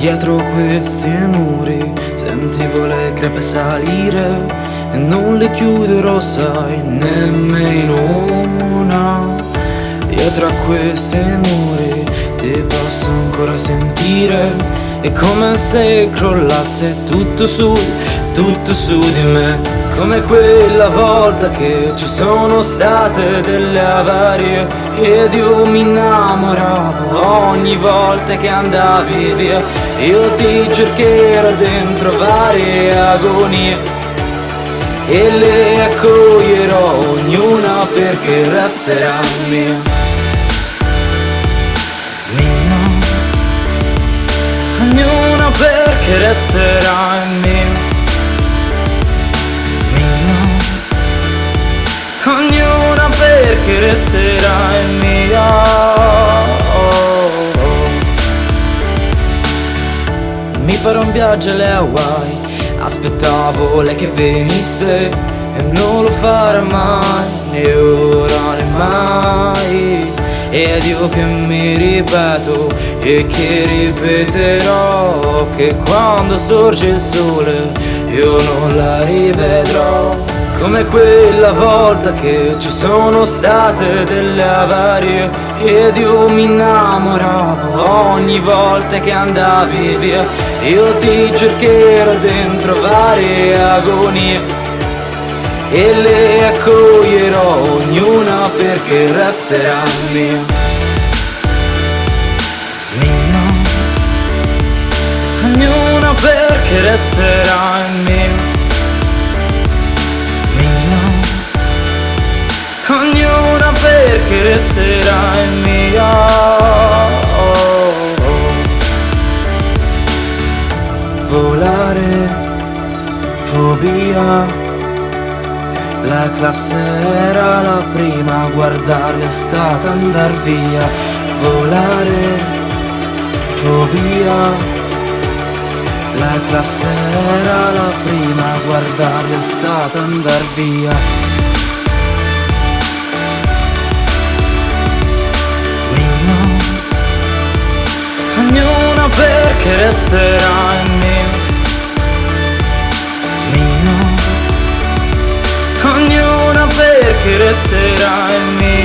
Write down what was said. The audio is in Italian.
Dietro questi muri sentivo le crepe salire e non le chiuderò, sai, nemmeno una. Io tra questi muri ti posso ancora sentire. È come se crollasse tutto su, tutto su di me. Come quella volta che ci sono state delle avarie ed io mi innamoravo ogni volta che andavi via. Io ti cercherò dentro varie agonie e le accoglierò ognuna perché resterà mia. Mia. Ognuna perché resterà mia. Ognuna perché resterà mia Mi farò un viaggio alle Hawaii. Aspettavo lei che venisse E non lo farà mai Né ora né mai. Ed io che mi ripeto E che ripeterò Che quando sorge il sole Io non la rivedrò. Come quella volta che ci sono state delle avarie ed io mi innamoravo ogni volta che andavi via. Io ti cercherò dentro varie agonie e le accoglierò ognuna perché resterà mia. Mia. Ognuna perché resterà mia. Ognuna perché resterà mia Volare, fobia. La classe era la prima guardarla è stata andar via Volare, fobia. La classe era la prima guardarla è stata andar via. Ognuna perché resterà Nino Ognuna perché resterà in mia